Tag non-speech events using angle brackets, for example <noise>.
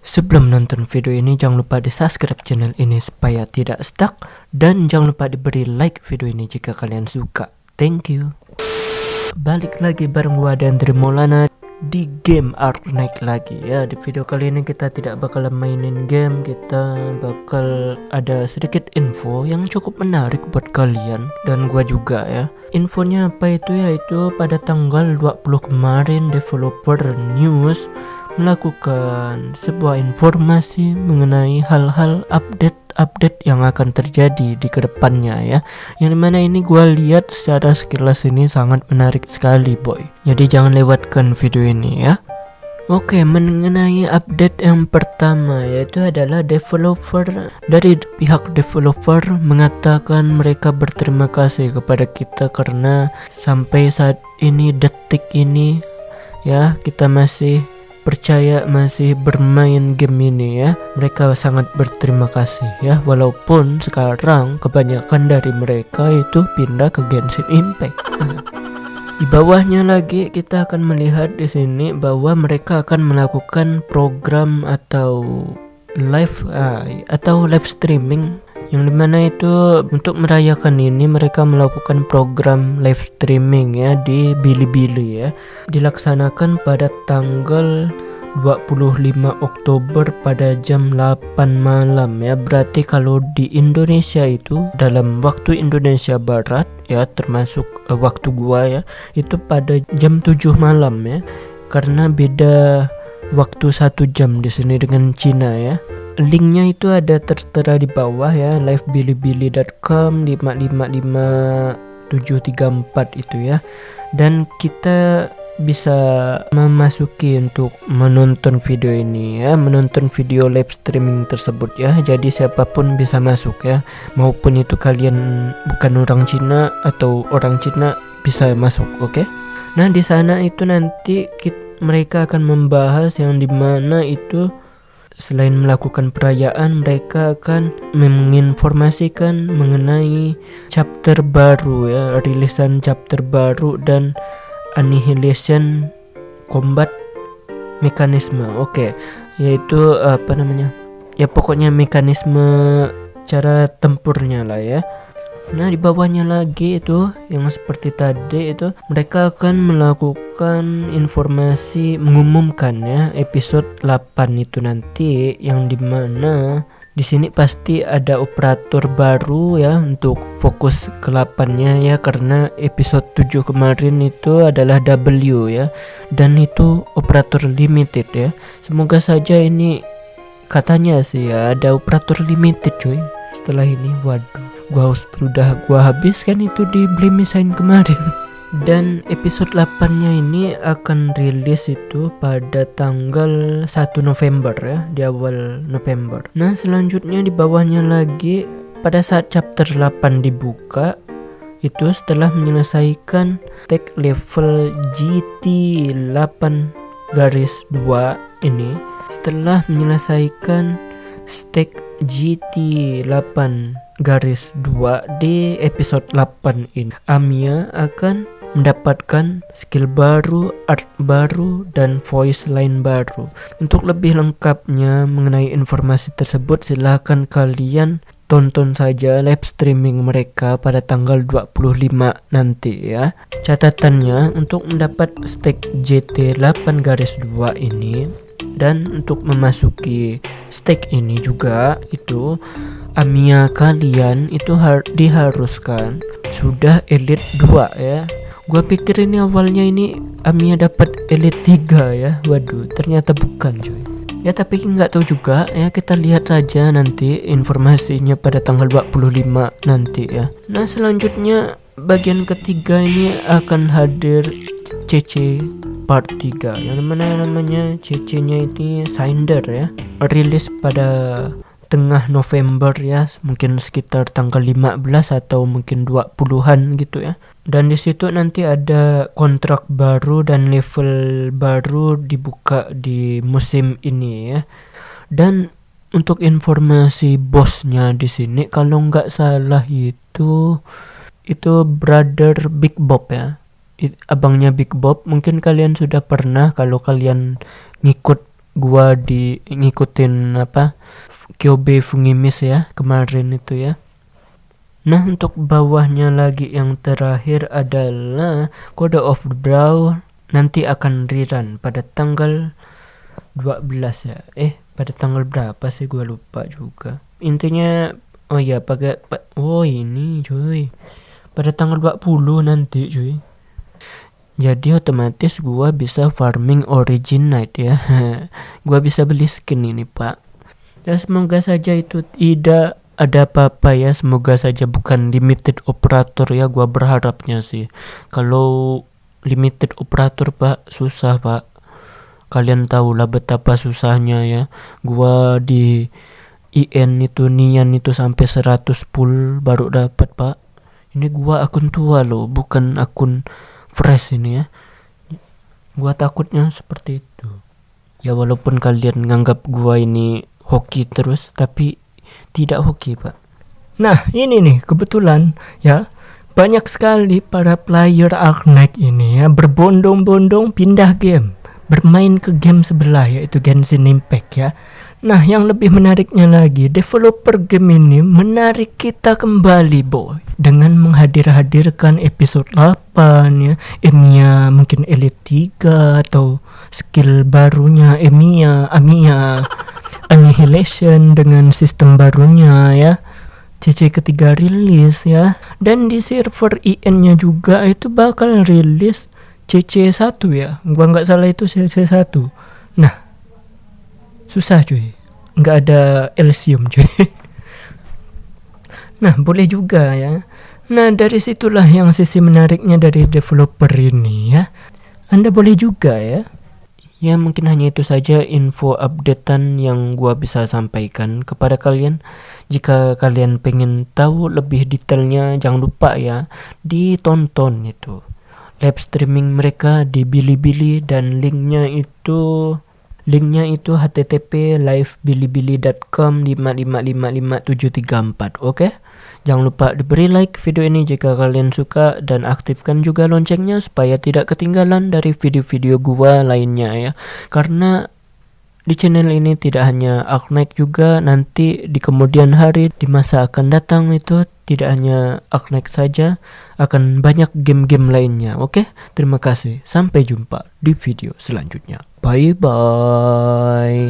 Sebelum nonton video ini jangan lupa di subscribe channel ini supaya tidak stuck dan jangan lupa diberi like video ini jika kalian suka. Thank you. Balik lagi bareng gua dan Maulana di game Art Night lagi ya. Di video kali ini kita tidak bakal mainin game, kita bakal ada sedikit info yang cukup menarik buat kalian dan gua juga ya. Infonya apa itu ya? Itu pada tanggal 20 kemarin developer news melakukan sebuah informasi mengenai hal-hal update-update yang akan terjadi di ke depannya ya. Yang di mana ini gue lihat secara sekilas ini sangat menarik sekali boy. Jadi jangan lewatkan video ini ya. Oke, mengenai update yang pertama yaitu adalah developer dari pihak developer mengatakan mereka berterima kasih kepada kita karena sampai saat ini detik ini ya kita masih percaya masih bermain game ini ya. Mereka sangat berterima kasih ya. Walaupun sekarang kebanyakan dari mereka itu pindah ke Genshin Impact. Di bawahnya lagi kita akan melihat di sini bahwa mereka akan melakukan program atau live uh, atau live streaming yang di mana itu untuk merayakan ini mereka melakukan program live streaming ya di Bilibili ya. Dilaksanakan pada tanggal 25 Oktober pada jam 8 malam ya. Berarti kalau di Indonesia itu dalam waktu Indonesia Barat ya termasuk uh, waktu gua ya itu pada jam 7 malam ya. Karena beda waktu satu jam di sini dengan Cina ya linknya itu ada tertera di bawah ya livebilibili.com 555734 itu ya. Dan kita bisa memasuki untuk menonton video ini ya menonton video live streaming tersebut ya. Jadi siapa pun bisa masuk ya. Maupun itu kalian bukan orang Cina atau orang Cina bisa masuk oke? Okay? nah di sana itu nanti kita, mereka akan membahas yang di mana itu Selain melakukan perayaan, mereka akan menginformasikan mengenai chapter baru ya, rilisan chapter baru dan annihilation combat mekanisme. Oke, okay. yaitu apa namanya? Ya pokoknya mekanisme cara tempurnya lah ya. Nah di bawahnya lagi itu yang seperti tadi itu mereka akan melakukan informasi mengumumkan ya episode 8 itu nanti yang di mana di sini pasti ada operator baru ya untuk fokus ke 8-nya ya karena episode 7 kemarin itu adalah W ya dan itu operator limited ya. Semoga saja ini katanya sih ya ada operator limited cuy setelah ini. Waduh gua harus udah gua habiskan itu di Blemisain kemarin <laughs> dan episode 8 nya ini akan rilis itu pada tanggal 1 November ya di awal November. Nah selanjutnya di bawahnya lagi pada saat chapter 8 dibuka itu setelah menyelesaikan tag level GT 8 garis 2 ini setelah menyelesaikan stake GT 8 garis 2 di episode 8 ini Amia akan mendapatkan skill baru, art baru, dan voice line baru. Untuk lebih lengkapnya mengenai informasi tersebut silahkan kalian tonton saja live streaming mereka pada tanggal 25 nanti ya. Catatannya untuk mendapat stake JT 8 garis 2 ini dan untuk memasuki stake ini juga itu Amia kalian itu har diharuskan. Sudah elite 2 ya. Gua pikir ini awalnya ini Amia dapat elite 3 ya. Waduh ternyata bukan cuy. Ya tapi nggak tahu juga ya. Kita lihat saja nanti informasinya pada tanggal 25 nanti ya. Nah selanjutnya bagian ketiga ini akan hadir CC part 3 yang mana namanya CC nya ini Sinder ya rilis pada tengah November ya mungkin sekitar tanggal 15 atau mungkin 20-an gitu ya. Dan di situ nanti ada kontrak baru dan level baru dibuka di musim ini ya. Dan untuk informasi bosnya di sini kalau nggak salah itu itu brother Big Bob ya. Abangnya Big Bob mungkin kalian sudah pernah kalau kalian ngikut gua di ngikutin apa Kyobe Fungimis ya kemarin itu ya. Nah untuk bawahnya lagi yang terakhir adalah Code of Brawl nanti akan rerun pada tanggal 12 ya. Eh pada tanggal berapa sih? Gua lupa juga. Intinya oh ya pakai pa, oh ini cuy. Pada tanggal 20 nanti cuy. Jadi otomatis gua bisa farming origin night ya. <laughs> Gua bisa beli skin ini pak ya semoga saja itu tidak ada apa-apa ya. Semoga saja bukan limited operator ya gua berharapnya sih. Kalau limited operator pak susah pak. Kalian tahu lah betapa susahnya ya. Gua di IN itu nian itu sampai 100 full baru dapat pak. Ini gua akun tua loh bukan akun fresh ini ya. Gua takutnya seperti itu. Ya walaupun kalian nganggap gua ini hoki terus tapi tidak hoki pak. Nah ini nih kebetulan ya banyak sekali para player Arknight ini ya berbondong-bondong pindah game bermain ke game sebelah yaitu Genshin Impact ya. Nah yang lebih menariknya lagi developer game ini menarik kita kembali boy dengan menghadir-hadirkan episode 8 ya Emiya mungkin Elite 3 atau skill barunya Emiya Amiya Annihilation dengan sistem barunya ya. CC ketiga rilis ya. Dan di server IN nya juga itu bakal rilis CC1 ya. Gua nggak salah itu CC1 nah susah cuy. Nggak ada Elysium cuy. <laughs> Nah boleh juga ya. Nah dari situlah yang sisi menariknya dari developer ini ya. Anda boleh juga ya Ya mungkin hanya itu saja info updatean yang gua bisa sampaikan kepada kalian. Jika kalian pengen tahu lebih detailnya jangan lupa ya ditonton itu live streaming mereka di Bilibili dan linknya itu linknya itu http livebilibili.com 5555734 oke okay? Jangan lupa diberi like video ini jika kalian suka dan aktifkan juga loncengnya supaya tidak ketinggalan dari video-video gua lainnya ya. Karena di channel ini tidak hanya Arknight juga nanti di kemudian hari di masa akan datang itu tidak hanya Arknight saja akan banyak game-game lainnya. Oke, terima kasih. Sampai jumpa di video selanjutnya. Bye bye.